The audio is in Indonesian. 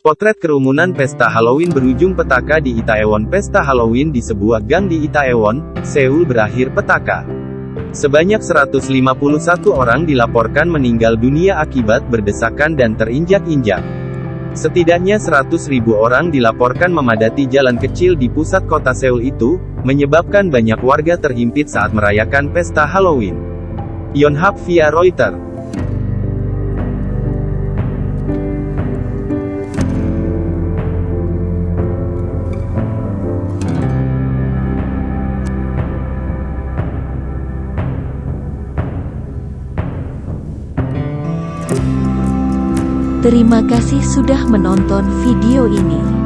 Potret kerumunan pesta Halloween berujung petaka di Itaewon Pesta Halloween di sebuah gang di Itaewon, Seoul berakhir petaka. Sebanyak 151 orang dilaporkan meninggal dunia akibat berdesakan dan terinjak-injak. Setidaknya 100 ribu orang dilaporkan memadati jalan kecil di pusat kota Seoul itu, menyebabkan banyak warga terhimpit saat merayakan pesta Halloween. Yonhap via Reuters Terima kasih sudah menonton video ini.